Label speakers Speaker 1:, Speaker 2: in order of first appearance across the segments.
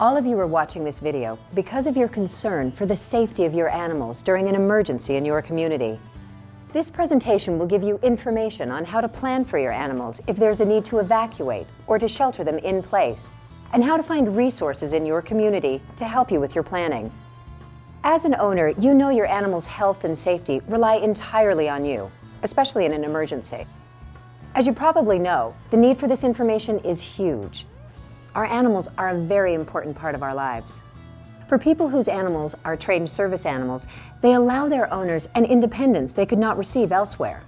Speaker 1: All of you are watching this video because of your concern for the safety of your animals during an emergency in your community. This presentation will give you information on how to plan for your animals if there's a need to evacuate or to shelter them in place, and how to find resources in your community to help you with your planning. As an owner, you know your animal's health and safety rely entirely on you, especially in an emergency. As you probably know, the need for this information is huge. Our animals are a very important part of our lives. For people whose animals are trained service animals, they allow their owners an independence they could not receive elsewhere.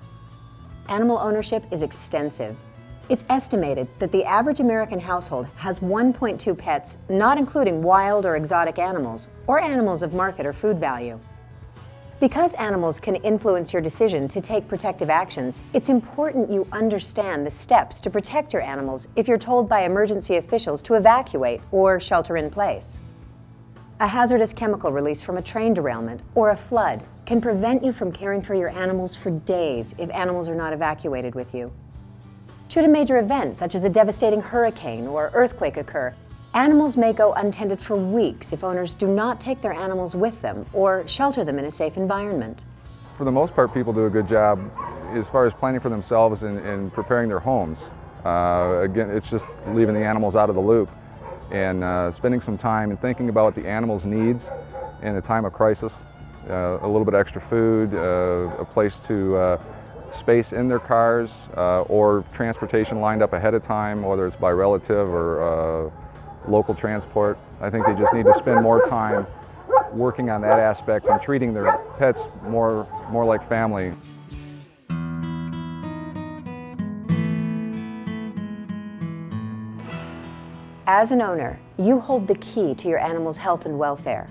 Speaker 1: Animal ownership is extensive. It's estimated that the average American household has 1.2 pets, not including wild or exotic animals, or animals of market or food value. Because animals can influence your decision to take protective actions, it's important you understand the steps to protect your animals if you're told by emergency officials to evacuate or shelter in place. A hazardous chemical release from a train derailment or a flood can prevent you from caring for your animals for days if animals are not evacuated with you. Should a major event, such as a devastating hurricane or earthquake occur, Animals may go untended for weeks if owners do not take their animals with them or shelter them in a safe environment.
Speaker 2: For the most part, people do a good job as far as planning for themselves and, and preparing their homes. Uh, again, it's just leaving the animals out of the loop and uh, spending some time and thinking about the animal's needs in a time of crisis. Uh, a little bit extra food, uh, a place to uh, space in their cars uh, or transportation lined up ahead of time, whether it's by relative or local transport. I think they just need to spend more time working on that aspect and treating their pets more, more like family.
Speaker 1: As an owner, you hold the key to your animal's health and welfare.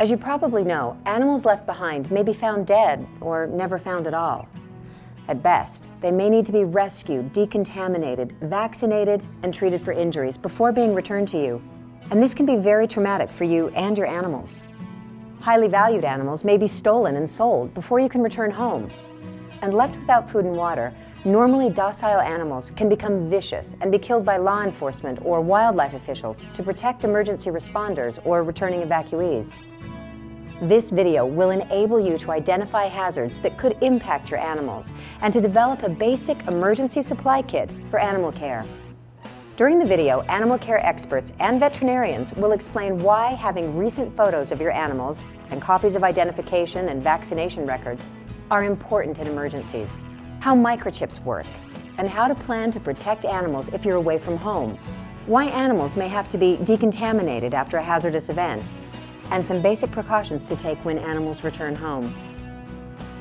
Speaker 1: As you probably know, animals left behind may be found dead or never found at all. At best, they may need to be rescued, decontaminated, vaccinated, and treated for injuries before being returned to you. And this can be very traumatic for you and your animals. Highly valued animals may be stolen and sold before you can return home. And left without food and water, normally docile animals can become vicious and be killed by law enforcement or wildlife officials to protect emergency responders or returning evacuees. This video will enable you to identify hazards that could impact your animals and to develop a basic emergency supply kit for animal care. During the video, animal care experts and veterinarians will explain why having recent photos of your animals and copies of identification and vaccination records are important in emergencies, how microchips work, and how to plan to protect animals if you're away from home, why animals may have to be decontaminated after a hazardous event, and some basic precautions to take when animals return home.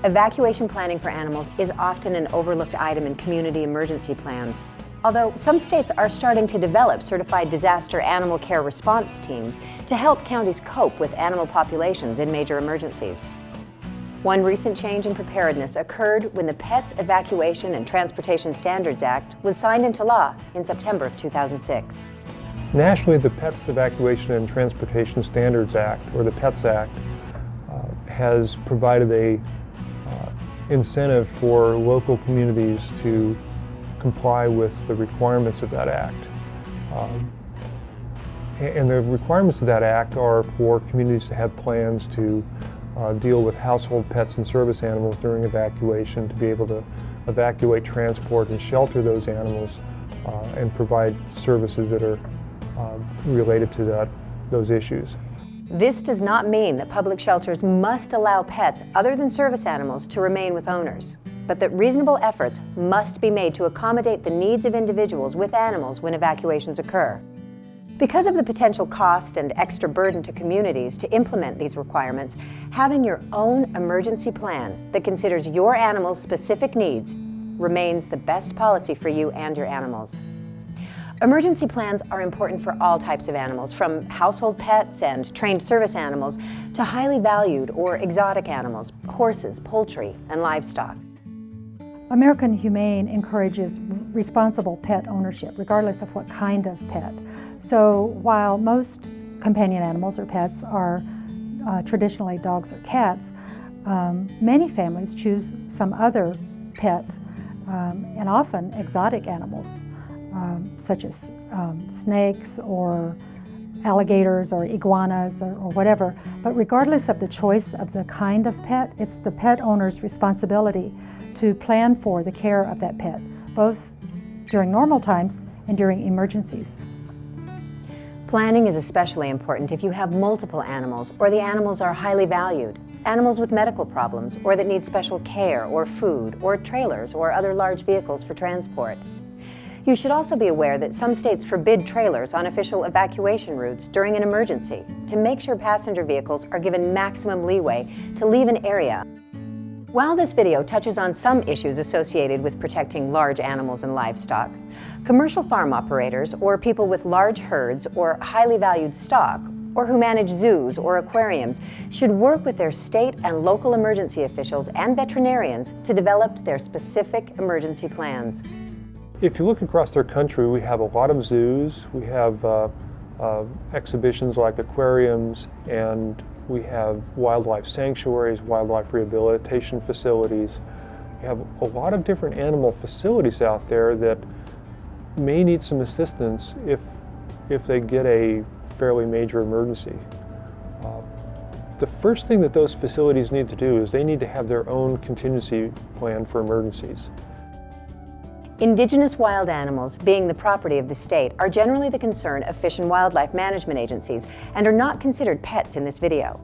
Speaker 1: Evacuation planning for animals is often an overlooked item in community emergency plans, although some states are starting to develop certified disaster animal care response teams to help counties cope with animal populations in major emergencies. One recent change in preparedness occurred when the Pets Evacuation and Transportation Standards Act was signed into law in September of 2006.
Speaker 3: Nationally, the Pets Evacuation and Transportation Standards Act, or the PETS Act, uh, has provided a uh, incentive for local communities to comply with the requirements of that act. Um, and the requirements of that act are for communities to have plans to uh, deal with household pets and service animals during evacuation, to be able to evacuate, transport, and shelter those animals uh, and provide services that are um, related to that, those issues.
Speaker 1: This does not mean that public shelters must allow pets other than service animals to remain with owners, but that reasonable efforts must be made to accommodate the needs of individuals with animals when evacuations occur. Because of the potential cost and extra burden to communities to implement these requirements, having your own emergency plan that considers your animal's specific needs remains the best policy for you and your animals. Emergency plans are important for all types of animals, from household pets and trained service animals to highly valued or exotic animals, horses, poultry, and livestock.
Speaker 4: American Humane encourages responsible pet ownership, regardless of what kind of pet. So while most companion animals or pets are uh, traditionally dogs or cats, um, many families choose some other pet um, and often exotic animals um, such as um, snakes or alligators or iguanas or, or, whatever. But regardless of the choice of the kind of pet, it's the pet owner's responsibility to plan for the care of that pet, both during normal times and during emergencies.
Speaker 1: Planning is especially important if you have multiple animals or the animals are highly valued. Animals with medical problems or that need special care or food or trailers or other large vehicles for transport. You should also be aware that some states forbid trailers on official evacuation routes during an emergency to make sure passenger vehicles are given maximum leeway to leave an area. While this video touches on some issues associated with protecting large animals and livestock, commercial farm operators or people with large herds or highly valued stock or who manage zoos or aquariums should work with their state and local emergency officials and veterinarians to develop their specific emergency plans.
Speaker 3: If you look across our country, we have a lot of zoos. We have uh, uh, exhibitions like aquariums, and we have wildlife sanctuaries, wildlife rehabilitation facilities. We have a lot of different animal facilities out there that may need some assistance if, if they get a fairly major emergency. Uh, the first thing that those facilities need to do is they need to have their own contingency plan for emergencies.
Speaker 1: Indigenous wild animals, being the property of the state, are generally the concern of Fish and Wildlife Management agencies and are not considered pets in this video.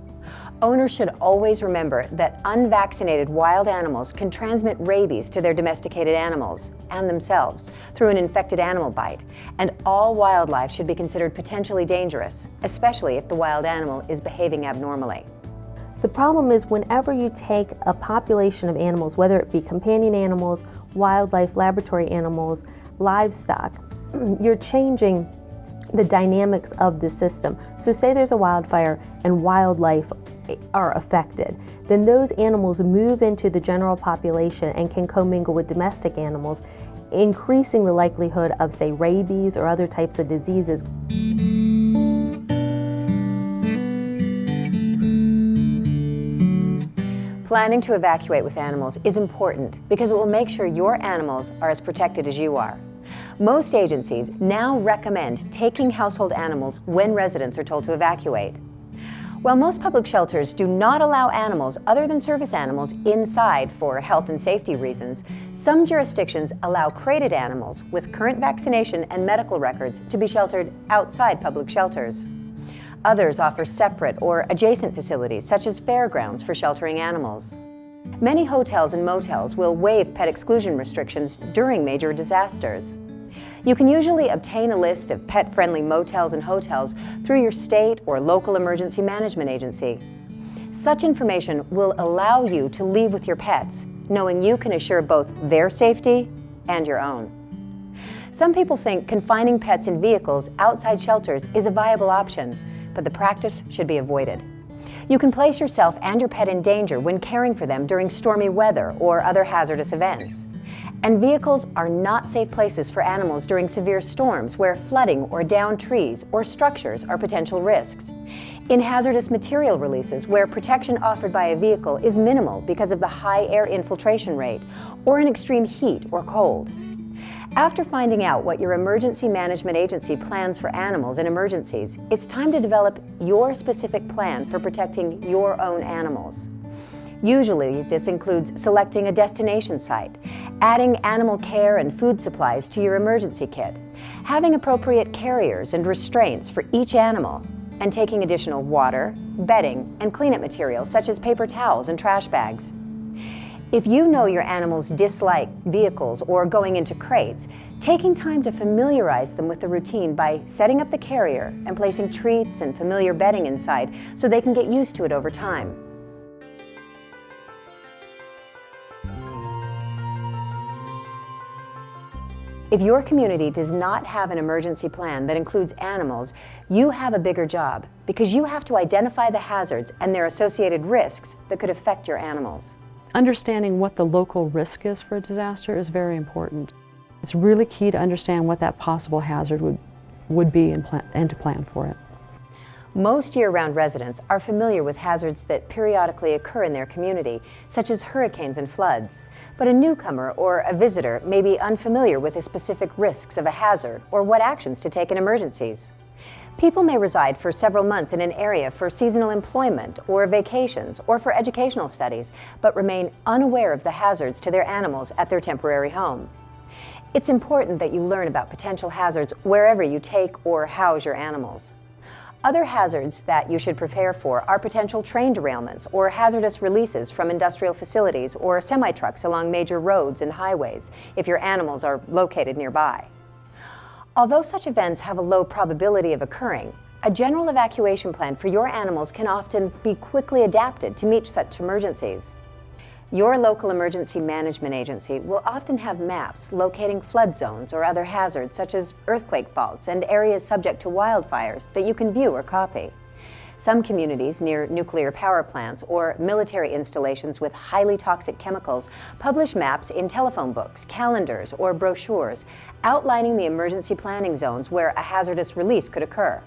Speaker 1: Owners should always remember that unvaccinated wild animals can transmit rabies to their domesticated animals and themselves through an infected animal bite, and all wildlife should be considered potentially dangerous, especially if the wild animal is behaving abnormally.
Speaker 5: The problem is whenever you take a population of animals, whether it be companion animals, wildlife, laboratory animals, livestock, you're changing the dynamics of the system. So say there's a wildfire and wildlife are affected, then those animals move into the general population and can commingle with domestic animals, increasing the likelihood of say rabies or other types of diseases.
Speaker 1: Planning to evacuate with animals is important because it will make sure your animals are as protected as you are. Most agencies now recommend taking household animals when residents are told to evacuate. While most public shelters do not allow animals other than service animals inside for health and safety reasons, some jurisdictions allow crated animals with current vaccination and medical records to be sheltered outside public shelters. Others offer separate or adjacent facilities, such as fairgrounds for sheltering animals. Many hotels and motels will waive pet exclusion restrictions during major disasters. You can usually obtain a list of pet-friendly motels and hotels through your state or local emergency management agency. Such information will allow you to leave with your pets, knowing you can assure both their safety and your own. Some people think confining pets in vehicles outside shelters is a viable option, but the practice should be avoided. You can place yourself and your pet in danger when caring for them during stormy weather or other hazardous events. And vehicles are not safe places for animals during severe storms where flooding or downed trees or structures are potential risks. In hazardous material releases where protection offered by a vehicle is minimal because of the high air infiltration rate or in extreme heat or cold. After finding out what your emergency management agency plans for animals in emergencies, it's time to develop your specific plan for protecting your own animals. Usually, this includes selecting a destination site, adding animal care and food supplies to your emergency kit, having appropriate carriers and restraints for each animal, and taking additional water, bedding, and cleanup materials such as paper towels and trash bags. If you know your animals dislike vehicles or going into crates, taking time to familiarize them with the routine by setting up the carrier and placing treats and familiar bedding inside so they can get used to it over time. If your community does not have an emergency plan that includes animals, you have a bigger job because you have to identify the hazards and their associated risks that could affect your animals.
Speaker 6: Understanding what the local risk is for a disaster is very important. It's really key to understand what that possible hazard would, would be and, plan, and to plan for it.
Speaker 1: Most year-round residents are familiar with hazards that periodically occur in their community, such as hurricanes and floods. But a newcomer or a visitor may be unfamiliar with the specific risks of a hazard or what actions to take in emergencies. People may reside for several months in an area for seasonal employment or vacations or for educational studies, but remain unaware of the hazards to their animals at their temporary home. It's important that you learn about potential hazards wherever you take or house your animals. Other hazards that you should prepare for are potential train derailments or hazardous releases from industrial facilities or semi-trucks along major roads and highways if your animals are located nearby. Although such events have a low probability of occurring, a general evacuation plan for your animals can often be quickly adapted to meet such emergencies. Your local emergency management agency will often have maps locating flood zones or other hazards such as earthquake faults and areas subject to wildfires that you can view or copy. Some communities near nuclear power plants or military installations with highly toxic chemicals publish maps in telephone books, calendars, or brochures outlining the emergency planning zones where a hazardous release could occur.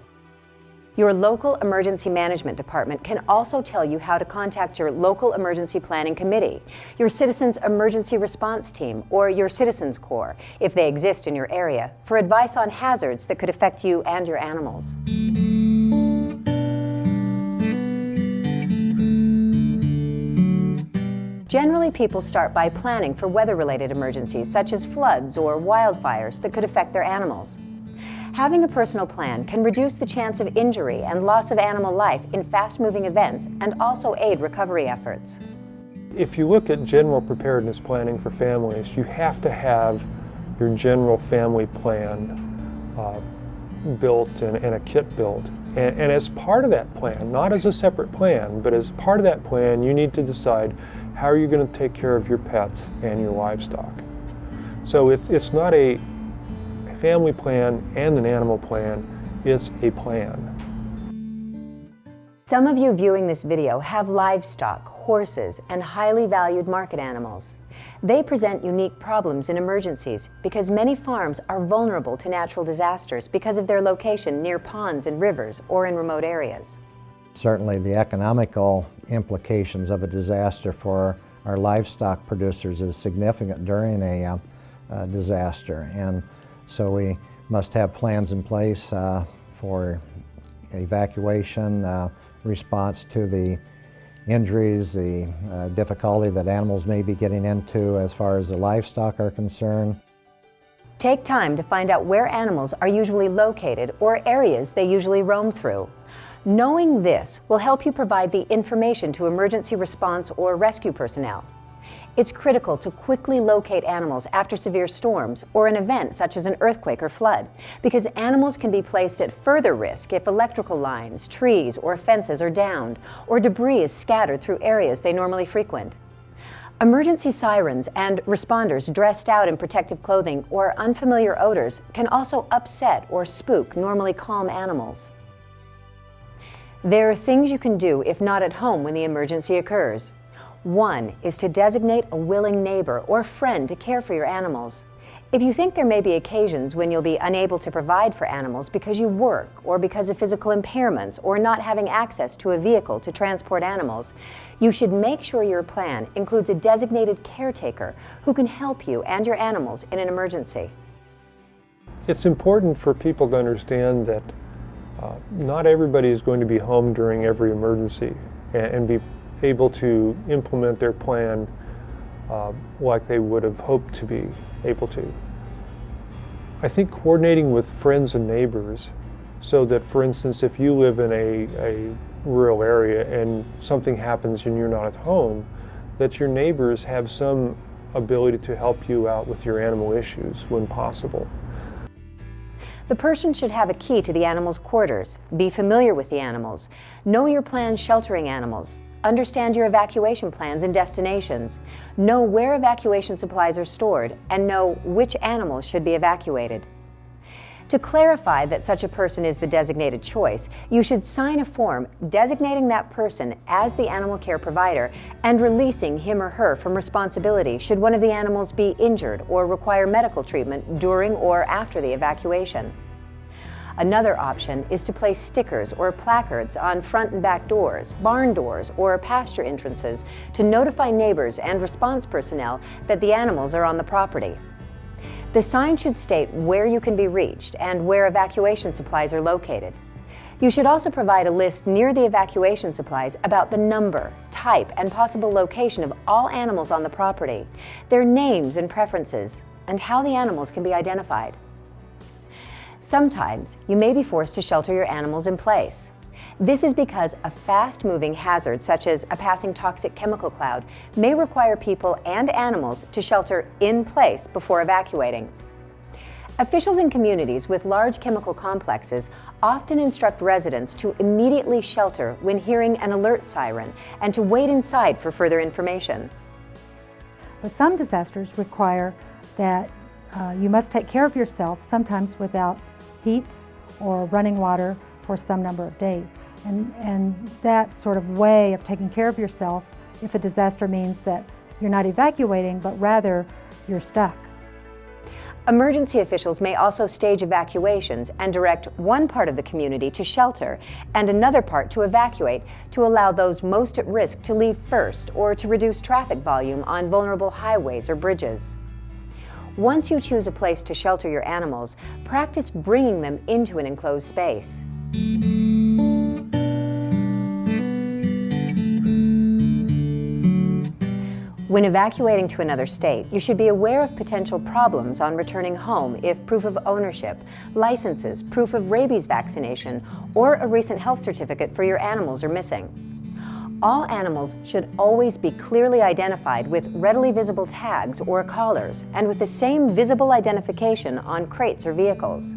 Speaker 1: Your local emergency management department can also tell you how to contact your local emergency planning committee, your citizens emergency response team, or your citizens corps, if they exist in your area, for advice on hazards that could affect you and your animals. Generally, people start by planning for weather-related emergencies, such as floods or wildfires that could affect their animals. Having a personal plan can reduce the chance of injury and loss of animal life in fast-moving events and also aid recovery efforts.
Speaker 3: If you look at general preparedness planning for families, you have to have your general family plan uh, built and, and, a kit built. And, and as part of that plan, not as a separate plan, but as part of that plan, you need to decide how are you going to take care of your pets and your livestock? So it, it's not a family plan and an animal plan, it's a plan.
Speaker 1: Some of you viewing this video have livestock, horses, and highly valued market animals. They present unique problems in emergencies because many farms are vulnerable to natural disasters because of their location near ponds and rivers or in remote areas.
Speaker 7: Certainly the economical implications of a disaster for our livestock producers is significant during a uh, uh, disaster. And so we must have plans in place uh, for evacuation, uh, response to the injuries, the uh, difficulty that animals may be getting into as far as the livestock are concerned.
Speaker 1: Take time to find out where animals are usually located or areas they usually roam through. Knowing this will help you provide the information to emergency response or rescue personnel. It's critical to quickly locate animals after severe storms or an event such as an earthquake or flood, because animals can be placed at further risk if electrical lines, trees, or fences are downed, or debris is scattered through areas they normally frequent. Emergency sirens and responders dressed out in protective clothing or unfamiliar odors can also upset or spook normally calm animals. There are things you can do if not at home when the emergency occurs. One is to designate a willing neighbor or friend to care for your animals. If you think there may be occasions when you'll be unable to provide for animals because you work or because of physical impairments or not having access to a vehicle to transport animals, you should make sure your plan includes a designated caretaker who can help you and your animals in an emergency.
Speaker 3: It's important for people to understand that uh, not everybody is going to be home during every emergency and, and be able to implement their plan uh, like they would have hoped to be able to. I think coordinating with friends and neighbors so that, for instance, if you live in a, a rural area and something happens and you're not at home, that your neighbors have some ability to help you out with your animal issues when possible.
Speaker 1: The person should have a key to the animal's quarters, be familiar with the animals, know your plans sheltering animals, understand your evacuation plans and destinations, know where evacuation supplies are stored, and know which animals should be evacuated. To clarify that such a person is the designated choice, you should sign a form designating that person as the animal care provider and releasing him or her from responsibility should one of the animals be injured or require medical treatment during or after the evacuation. Another option is to place stickers or placards on front and back doors, barn doors, or pasture entrances to notify neighbors and response personnel that the animals are on the property. The sign should state where you can be reached and where evacuation supplies are located. You should also provide a list near the evacuation supplies about the number, type, and possible location of all animals on the property, their names and preferences, and how the animals can be identified. Sometimes you may be forced to shelter your animals in place. This is because a fast-moving hazard, such as a passing toxic chemical cloud, may require people and animals to shelter in place before evacuating. Officials in communities with large chemical complexes often instruct residents to immediately shelter when hearing an alert siren and to wait inside for further information.
Speaker 4: But some disasters require that uh, you must take care of yourself, sometimes without heat or running water for some number of days. And, and that sort of way of taking care of yourself, if a disaster means that you're not evacuating, but rather you're stuck.
Speaker 1: Emergency officials may also stage evacuations and direct one part of the community to shelter and another part to evacuate to allow those most at risk to leave first or to reduce traffic volume on vulnerable highways or bridges. Once you choose a place to shelter your animals, practice bringing them into an enclosed space. When evacuating to another state, you should be aware of potential problems on returning home if proof of ownership, licenses, proof of rabies vaccination, or a recent health certificate for your animals are missing. All animals should always be clearly identified with readily visible tags or collars and with the same visible identification on crates or vehicles.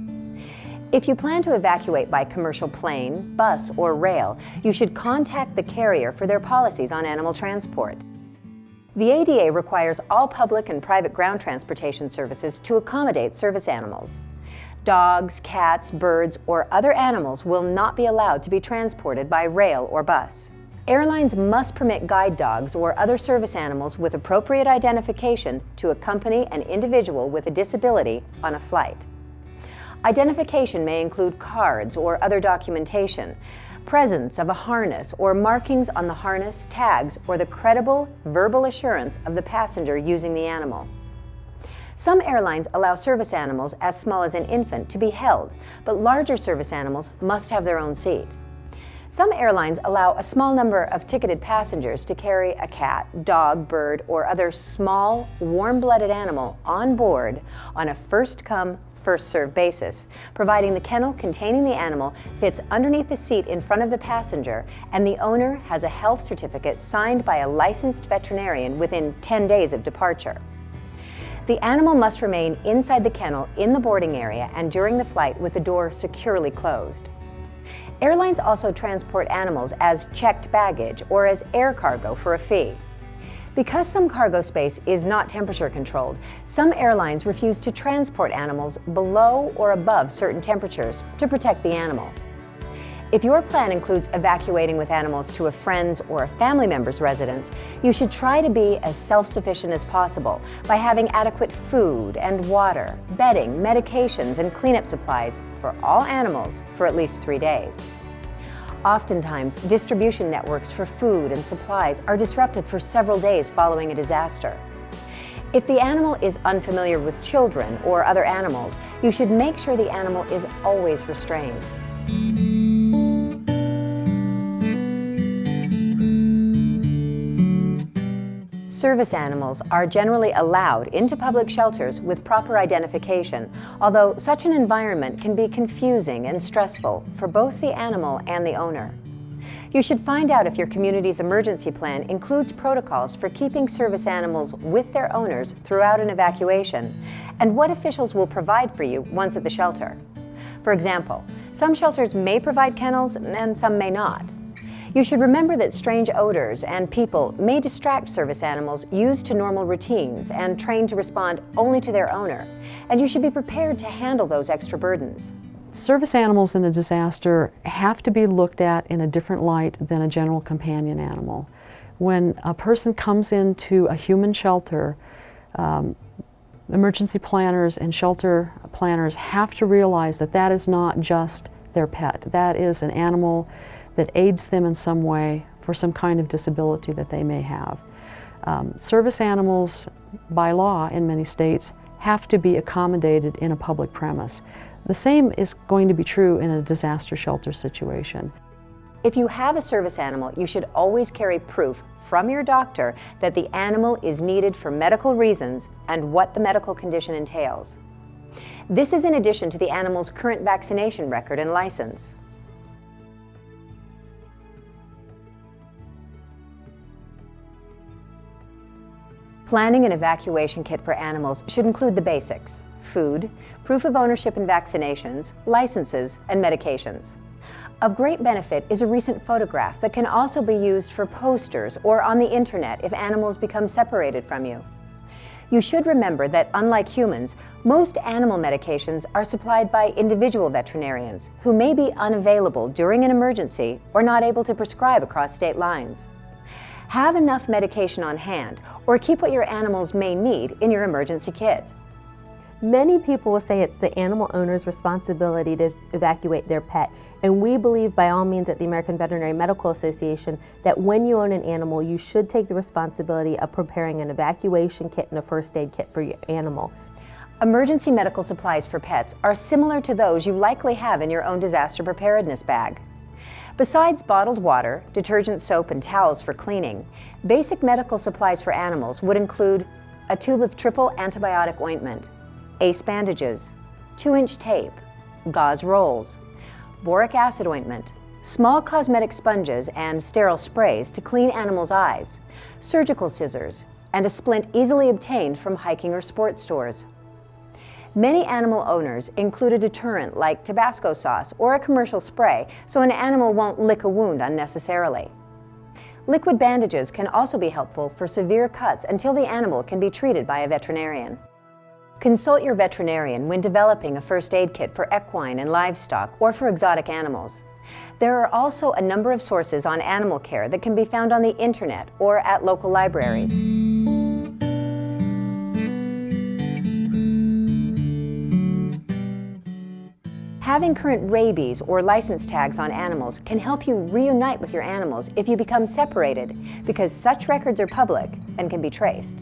Speaker 1: If you plan to evacuate by commercial plane, bus, or rail, you should contact the carrier for their policies on animal transport. The ADA requires all public and private ground transportation services to accommodate service animals. Dogs, cats, birds, or other animals will not be allowed to be transported by rail or bus. Airlines must permit guide dogs or other service animals with appropriate identification to accompany an individual with a disability on a flight. Identification may include cards or other documentation, presence of a harness or markings on the harness, tags, or the credible verbal assurance of the passenger using the animal. Some airlines allow service animals as small as an infant to be held, but larger service animals must have their own seat. Some airlines allow a small number of ticketed passengers to carry a cat, dog, bird, or other small, warm-blooded animal on board on a first-come, first served basis, providing the kennel containing the animal fits underneath the seat in front of the passenger and the owner has a health certificate signed by a licensed veterinarian within 10 days of departure. The animal must remain inside the kennel in the boarding area and during the flight with the door securely closed. Airlines also transport animals as checked baggage or as air cargo for a fee. Because some cargo space is not temperature controlled, some airlines refuse to transport animals below or above certain temperatures to protect the animal. If your plan includes evacuating with animals to a friend's or a family member's residence, you should try to be as self-sufficient as possible by having adequate food and water, bedding, medications, and cleanup supplies for all animals for at least three days. Oftentimes, distribution networks for food and supplies are disrupted for several days following a disaster. If the animal is unfamiliar with children or other animals, you should make sure the animal is always restrained. Service animals are generally allowed into public shelters with proper identification, although such an environment can be confusing and stressful for both the animal and the owner. You should find out if your community's emergency plan includes protocols for keeping service animals with their owners throughout an evacuation, and what officials will provide for you once at the shelter. For example, some shelters may provide kennels and some may not. You should remember that strange odors and people may distract service animals used to normal routines and trained to respond only to their owner, and you should be prepared to handle those extra burdens.
Speaker 6: Service animals in a disaster have to be looked at in a different light than a general companion animal. When a person comes into a human shelter, um, emergency planners and shelter planners have to realize that that is not just their pet. That is an animal that aids them in some way for some kind of disability that they may have. Um, service animals, by law in many states, have to be accommodated in a public premise. The same is going to be true in a disaster shelter situation.
Speaker 1: If you have a service animal, you should always carry proof from your doctor that the animal is needed for medical reasons and what the medical condition entails. This is in addition to the animal's current vaccination record and license. Planning an evacuation kit for animals should include the basics, food, proof of ownership and vaccinations, licenses, and medications. Of great benefit is a recent photograph that can also be used for posters or on the internet if animals become separated from you. You should remember that unlike humans, most animal medications are supplied by individual veterinarians who may be unavailable during an emergency or not able to prescribe across state lines. Have enough medication on hand or keep what your animals may need in your emergency kit.
Speaker 5: Many people will say it's the animal owner's responsibility to evacuate their pet. And we believe by all means at the American Veterinary Medical Association that when you own an animal, you should take the responsibility of preparing an evacuation kit and a first aid kit for your animal.
Speaker 1: Emergency medical supplies for pets are similar to those you likely have in your own disaster preparedness bag. Besides bottled water, detergent soap, and towels for cleaning, basic medical supplies for animals would include a tube of triple antibiotic ointment, ACE bandages, 2-inch tape, gauze rolls, boric acid ointment, small cosmetic sponges and sterile sprays to clean animals' eyes, surgical scissors, and a splint easily obtained from hiking or sports stores. Many animal owners include a deterrent like Tabasco sauce or a commercial spray so an animal won't lick a wound unnecessarily. Liquid bandages can also be helpful for severe cuts until the animal can be treated by a veterinarian. Consult your veterinarian when developing a first aid kit for equine and livestock or for exotic animals. There are also a number of sources on animal care that can be found on the internet or at local libraries. Having current rabies or license tags on animals can help you reunite with your animals if you become separated because such records are public and can be traced.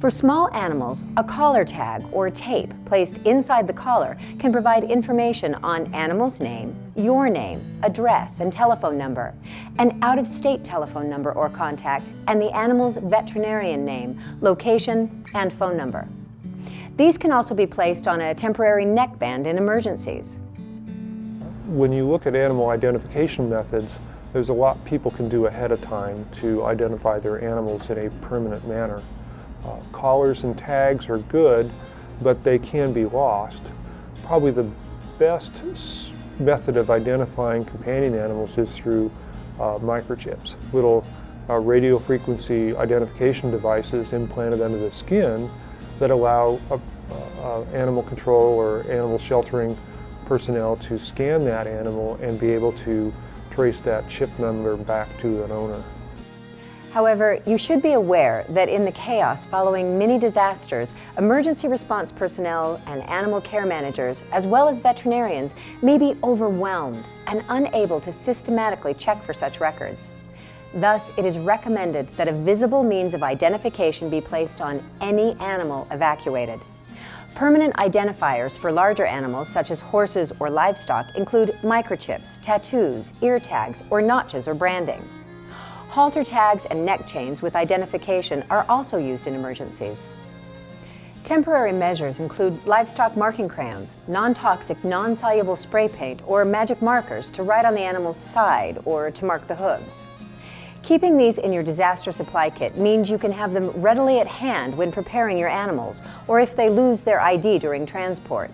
Speaker 1: For small animals, a collar tag or tape placed inside the collar can provide information on animal's name, your name, address, and telephone number, an out-of-state telephone number or contact, and the animal's veterinarian name, location, and phone number. These can also be placed on a temporary neckband in emergencies.
Speaker 3: When you look at animal identification methods, there's a lot people can do ahead of time to identify their animals in a permanent manner. Uh, collars and tags are good, but they can be lost. Probably the best method of identifying companion animals is through uh, microchips, little uh, radio frequency identification devices implanted under the skin that allow uh, uh, animal control or animal sheltering personnel to scan that animal and be able to trace that chip number back to an owner.
Speaker 1: However, you should be aware that in the chaos following many disasters, emergency response personnel and animal care managers, as well as veterinarians, may be overwhelmed and unable to systematically check for such records. Thus, it is recommended that a visible means of identification be placed on any animal evacuated. Permanent identifiers for larger animals, such as horses or livestock, include microchips, tattoos, ear tags, or notches or branding. Halter tags and neck chains with identification are also used in emergencies. Temporary measures include livestock marking crayons, non-toxic, non-soluble spray paint, or magic markers to write on the animal's side or to mark the hooves. Keeping these in your disaster supply kit means you can have them readily at hand when preparing your animals, or if they lose their ID during transport.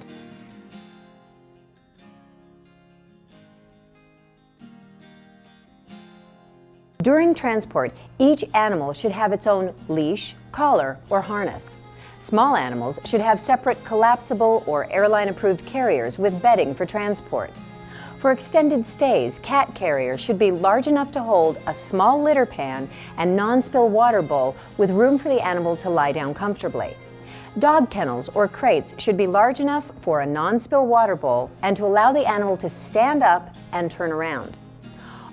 Speaker 1: During transport, each animal should have its own leash, collar, or harness. Small animals should have separate collapsible or airline-approved carriers with bedding for transport. For extended stays, cat carriers should be large enough to hold a small litter pan and non-spill water bowl with room for the animal to lie down comfortably. Dog kennels or crates should be large enough for a non-spill water bowl and to allow the animal to stand up and turn around.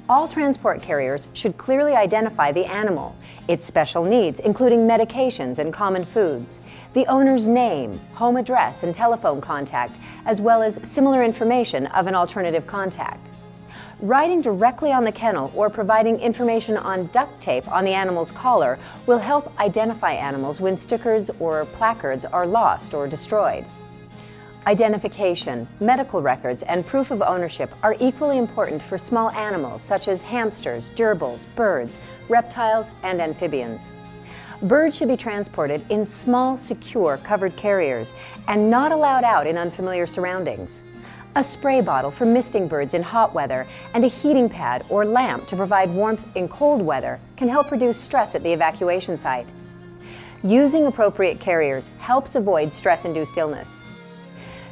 Speaker 1: All transport carriers should clearly identify the animal, its special needs, including medications and common foods, the owner's name, home address, and telephone contact, as well as similar information of an alternative contact. Writing directly on the kennel or providing information on duct tape on the animal's collar will help identify animals when stickers or placards are lost or destroyed. Identification, medical records, and proof of ownership are equally important for small animals such as hamsters, gerbils, birds, reptiles, and amphibians. Birds should be transported in small, secure, covered carriers and not allowed out in unfamiliar surroundings. A spray bottle for misting birds in hot weather and a heating pad or lamp to provide warmth in cold weather can help reduce stress at the evacuation site. Using appropriate carriers helps avoid stress-induced illness.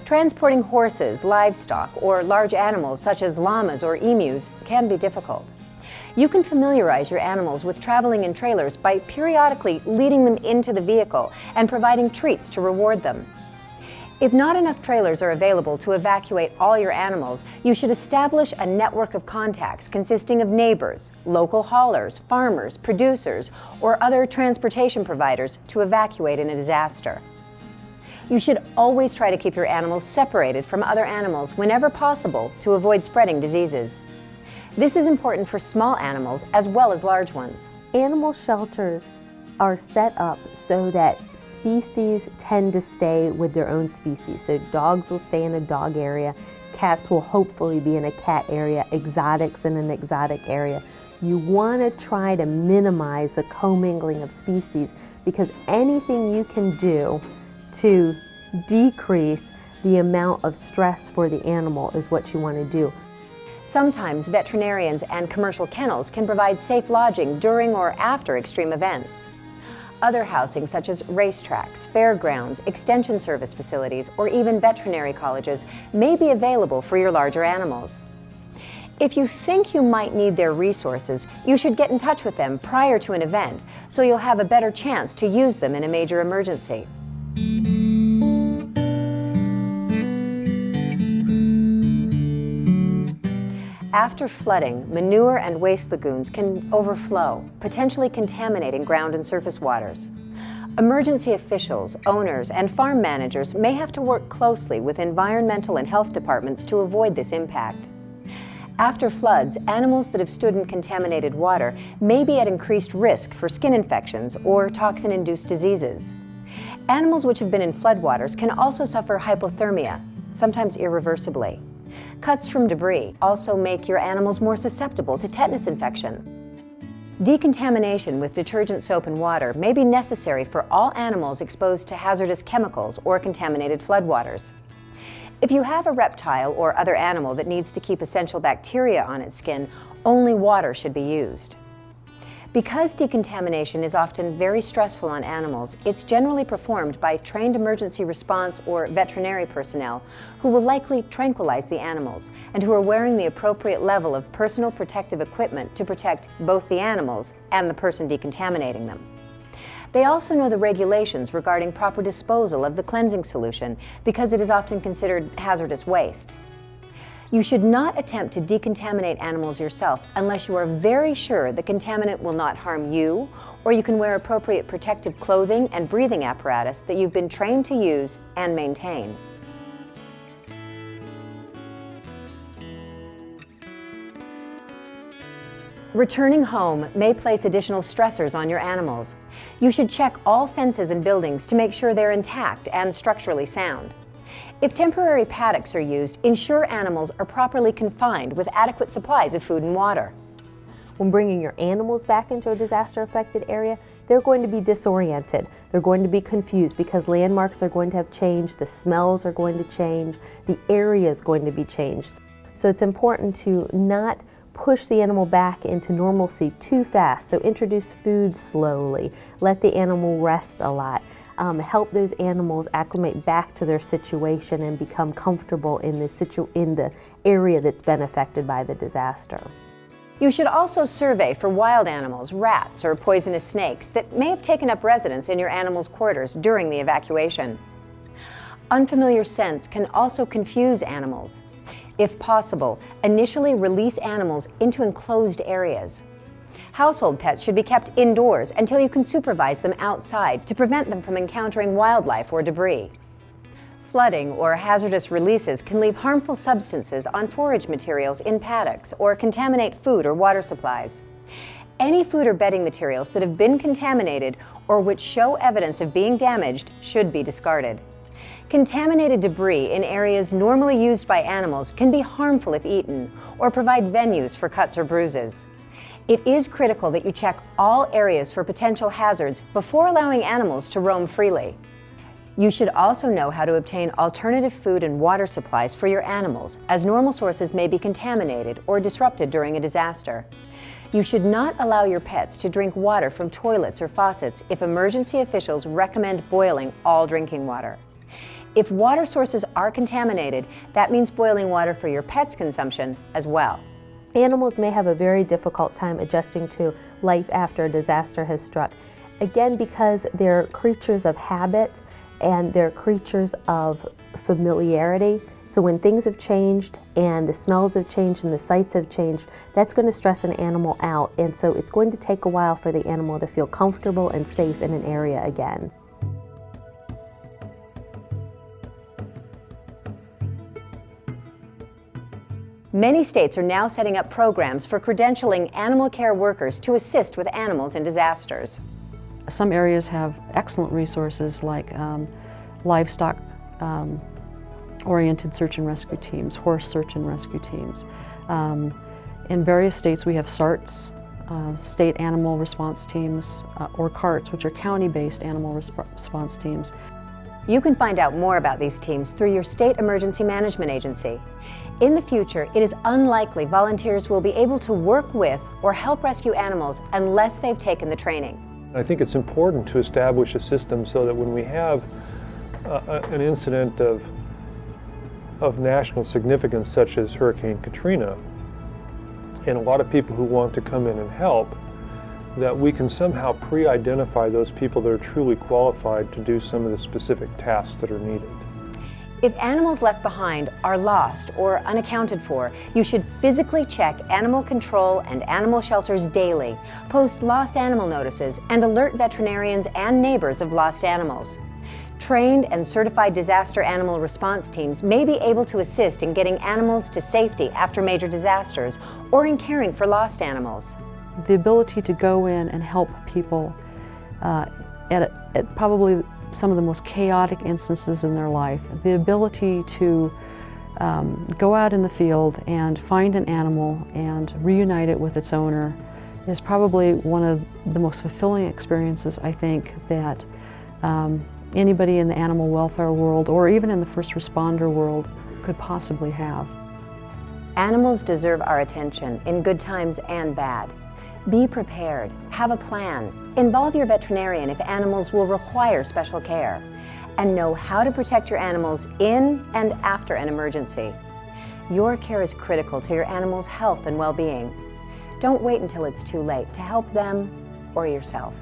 Speaker 1: Transporting horses, livestock, or large animals such as llamas or emus can be difficult. You can familiarize your animals with traveling in trailers by periodically leading them into the vehicle and providing treats to reward them. If not enough trailers are available to evacuate all your animals, you should establish a network of contacts consisting of neighbors, local haulers, farmers, producers, or other transportation providers to evacuate in a disaster. You should always try to keep your animals separated from other animals whenever possible to avoid spreading diseases. This is important for small animals as well as large ones.
Speaker 5: Animal shelters are set up so that species tend to stay with their own species. So dogs will stay in a dog area, cats will hopefully be in a cat area, exotics in an exotic area. You want to try to minimize the commingling of species because anything you can do to decrease the amount of stress for the animal is what you want to do.
Speaker 1: Sometimes veterinarians and commercial kennels can provide safe lodging during or after extreme events. Other housing such as racetracks, fairgrounds, extension service facilities, or even veterinary colleges may be available for your larger animals. If you think you might need their resources, you should get in touch with them prior to an event so you'll have a better chance to use them in a major emergency. After flooding, manure and waste lagoons can overflow, potentially contaminating ground and surface waters. Emergency officials, owners, and farm managers may have to work closely with environmental and health departments to avoid this impact. After floods, animals that have stood in contaminated water may be at increased risk for skin infections or toxin-induced diseases. Animals which have been in floodwaters can also suffer hypothermia, sometimes irreversibly. Cuts from debris also make your animals more susceptible to tetanus infection. Decontamination with detergent soap and water may be necessary for all animals exposed to hazardous chemicals or contaminated floodwaters. If you have a reptile or other animal that needs to keep essential bacteria on its skin, only water should be used. Because decontamination is often very stressful on animals, it's generally performed by trained emergency response or veterinary personnel who will likely tranquilize the animals and who are wearing the appropriate level of personal protective equipment to protect both the animals and the person decontaminating them. They also know the regulations regarding proper disposal of the cleansing solution because it is often considered hazardous waste. You should not attempt to decontaminate animals yourself unless you are very sure the contaminant will not harm you or you can wear appropriate protective clothing and breathing apparatus that you've been trained to use and maintain. Returning home may place additional stressors on your animals. You should check all fences and buildings to make sure they're intact and structurally sound. If temporary paddocks are used, ensure animals are properly confined with adequate supplies of food and water.
Speaker 5: When bringing your animals back into a disaster-affected area, they're going to be disoriented. They're going to be confused because landmarks are going to have changed, the smells are going to change, the area is going to be changed. So it's important to not push the animal back into normalcy too fast. So introduce food slowly, let the animal rest a lot um, help those animals acclimate back to their situation and become comfortable in the, situ in the area that's been affected by the disaster.
Speaker 1: You should also survey for wild animals, rats, or poisonous snakes that may have taken up residence in your animal's quarters during the evacuation. Unfamiliar scents can also confuse animals. If possible, initially release animals into enclosed areas. Household pets should be kept indoors until you can supervise them outside to prevent them from encountering wildlife or debris. Flooding or hazardous releases can leave harmful substances on forage materials in paddocks or contaminate food or water supplies. Any food or bedding materials that have been contaminated or which show evidence of being damaged should be discarded. Contaminated debris in areas normally used by animals can be harmful if eaten or provide venues for cuts or bruises. It is critical that you check all areas for potential hazards before allowing animals to roam freely. You should also know how to obtain alternative food and water supplies for your animals, as normal sources may be contaminated or disrupted during a disaster. You should not allow your pets to drink water from toilets or faucets if emergency officials recommend boiling all drinking water. If water sources are contaminated, that means boiling water for your pet's consumption as well.
Speaker 5: Animals may have a very difficult time adjusting to life after a disaster has struck. Again, because they're creatures of habit and they're creatures of familiarity. So when things have changed and the smells have changed and the sights have changed, that's going to stress an animal out. And so it's going to take a while for the animal to feel comfortable and safe in an area again.
Speaker 1: Many states are now setting up programs for credentialing animal care workers to assist with animals in disasters.
Speaker 6: Some areas have excellent resources like um, livestock um, oriented search and rescue teams, horse search and rescue teams. Um, in various states we have SARTs, uh, state animal response teams, uh, or CARTs, which are county-based animal response teams.
Speaker 1: You can find out more about these teams through your state emergency management agency. In the future, it is unlikely volunteers will be able to work with or help rescue animals unless they've taken the training.
Speaker 3: I think it's important to establish a system so that when we have uh, an incident of, of national significance such as Hurricane Katrina, and a lot of people who want to come in and help, that we can somehow pre-identify those people that are truly qualified to do some of the specific tasks that are needed.
Speaker 1: If animals left behind are lost or unaccounted for, you should physically check animal control and animal shelters daily, post lost animal notices, and alert veterinarians and neighbors of lost animals. Trained and certified disaster animal response teams may be able to assist in getting animals to safety after major disasters or in caring for lost animals.
Speaker 6: The ability to go in and help people uh, at, at probably some of the most chaotic instances in their life. The ability to um, go out in the field and find an animal and reunite it with its owner is probably one of the most fulfilling experiences I think that um, anybody in the animal welfare world or even in the first responder world could possibly have.
Speaker 1: Animals deserve our attention in good times and bad. Be prepared, have a plan, involve your veterinarian if animals will require special care, and know how to protect your animals in and after an emergency. Your care is critical to your animal's health and well-being. Don't wait until it's too late to help them or yourself.